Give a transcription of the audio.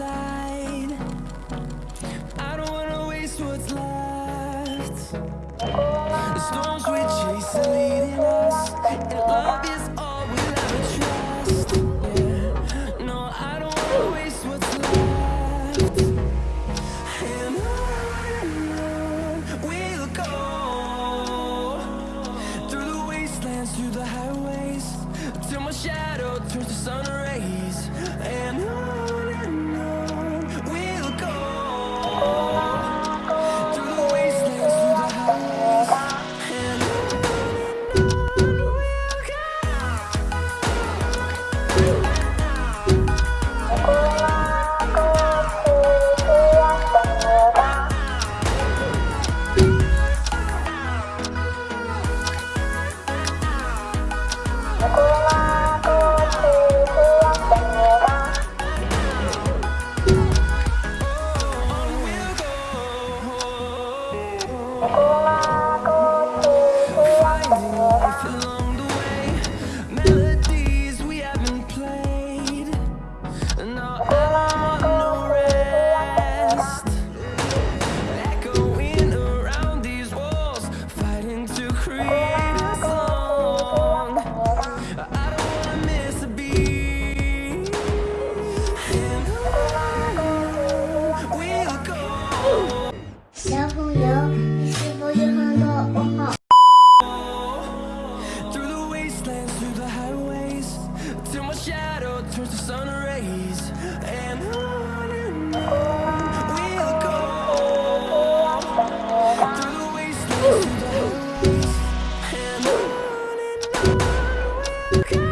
Time is barely on our side. I don't wanna waste what's left. The storms we chase are leading us, and love is all we'll ever trust. Yeah. No, I don't wanna waste what's left. And on we'll go through the wastelands, through the highways, till my shadow turns to sun rays. And on turns to sun rays. And on and on we'll go. Through the wastelands and on and on we'll go.